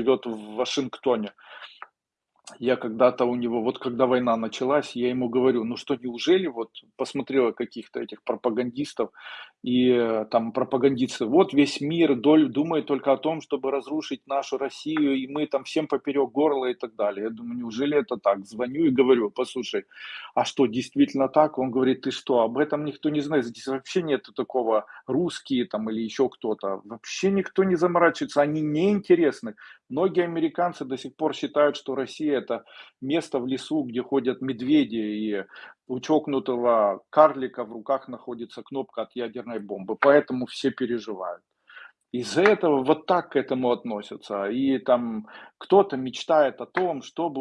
живет в Вашингтоне. Я когда-то у него, вот когда война началась, я ему говорю: "Ну что, неужели вот посмотрел каких-то этих пропагандистов, и, э, там пропагандисты: вот весь мир доль думает только о том, чтобы разрушить нашу Россию, и мы там всем поперек горла и так далее". Я думаю, неужели это так? Звоню и говорю: "Послушай, а что, действительно так?" Он говорит: "Ты что, об этом никто не знает, здесь вообще нету такого, русские там или еще кто-то, вообще никто не заморачивается, они не интересны". Многие американцы до сих пор считают, что Россия- это место в лесу, где ходят медведи, и у чокнутого карлика в руках находится кнопка от ядерной бомбы, поэтому все переживают. Из-за этого вот так к этому относятся. И там кто-то мечтает о том, чтобы